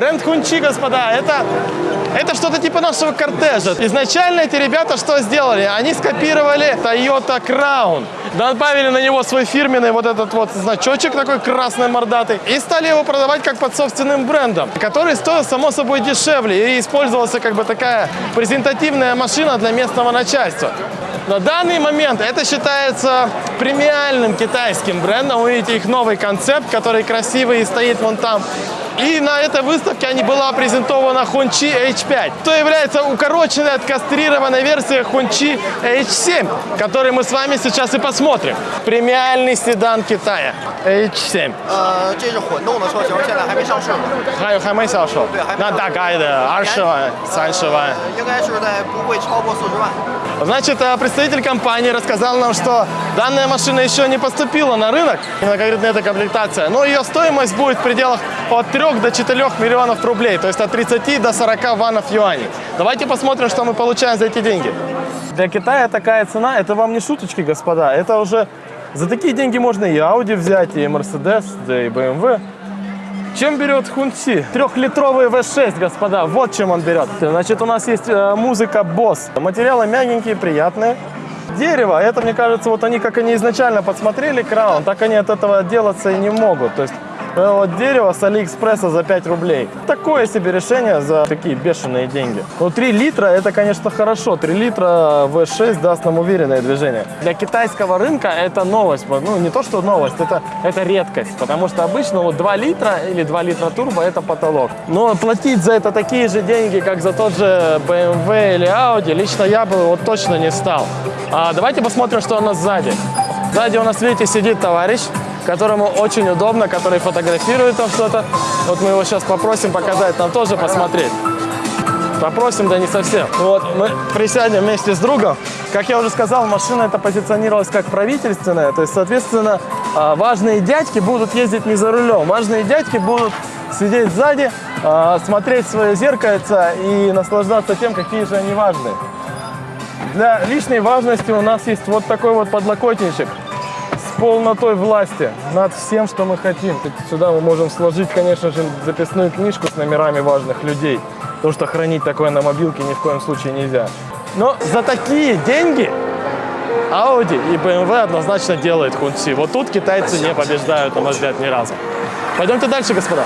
Бренд Хунчи, господа, это, это что-то типа нашего кортежа. Изначально эти ребята что сделали? Они скопировали Toyota Crown. Добавили на него свой фирменный вот этот вот значочек такой красный мордатый. И стали его продавать как под собственным брендом, который стоил, само собой, дешевле. И использовался как бы такая презентативная машина для местного начальства. На данный момент это считается премиальным китайским брендом. Вы видите их новый концепт, который красивый и стоит вон там. И на этой выставке они была презентована Хунчи H5, что является укороченной, откастрированной версией Хунчи H7, который мы с вами сейчас и посмотрим. Премиальный седан Китая H7. 呃，这是混动的车型，现在还没上市，还有还没销售对还，没那大概的二十万、三十万。应该是在不会超过四十万。 Значит, э, представитель компании рассказал нам, что данная машина еще не поступила на рынок, именно конкретно эта комплектация, но ее стоимость будет в пределах от 3 до 4 миллионов рублей, то есть от 30 до 40 ванов юаней. Давайте посмотрим, что мы получаем за эти деньги. Для Китая такая цена, это вам не шуточки, господа, это уже за такие деньги можно и Audi взять, и Mercedes, да и BMW. Чем берет Хунси? Трехлитровый V6, господа, вот чем он берет. Значит, у нас есть э, музыка Boss. Материалы мягенькие, приятные. Дерево, это, мне кажется, вот они, как они изначально подсмотрели краун, так они от этого отделаться и не могут. То есть вот дерево с Алиэкспресса за 5 рублей. Такое себе решение за такие бешеные деньги. Ну, 3 литра, это, конечно, хорошо. 3 литра V6 даст нам уверенное движение. Для китайского рынка это новость. Ну, не то, что новость, это, это редкость. Потому что обычно вот 2 литра или 2 литра турбо это потолок. Но платить за это такие же деньги, как за тот же BMW или Audi, лично я бы вот точно не стал. А давайте посмотрим, что у нас сзади. Сзади у нас, видите, сидит товарищ, которому очень удобно, который фотографирует там что-то. Вот мы его сейчас попросим показать, нам тоже посмотреть. Попросим, да не совсем. Вот мы присядем вместе с другом. Как я уже сказал, машина это позиционировалась как правительственная. То есть, соответственно, а, важные дядьки будут ездить не за рулем. Важные дядьки будут сидеть сзади, а, смотреть свое зеркальце и наслаждаться тем, какие же они важные. Для лишней важности у нас есть вот такой вот подлокотничек полнотой власти над всем, что мы хотим. Сюда мы можем сложить, конечно же, записную книжку с номерами важных людей, потому что хранить такое на мобилке ни в коем случае нельзя. Но за такие деньги Audi и BMW однозначно делает Хунси. Вот тут китайцы не побеждают, на мой взгляд, ни разу. Пойдемте дальше, господа.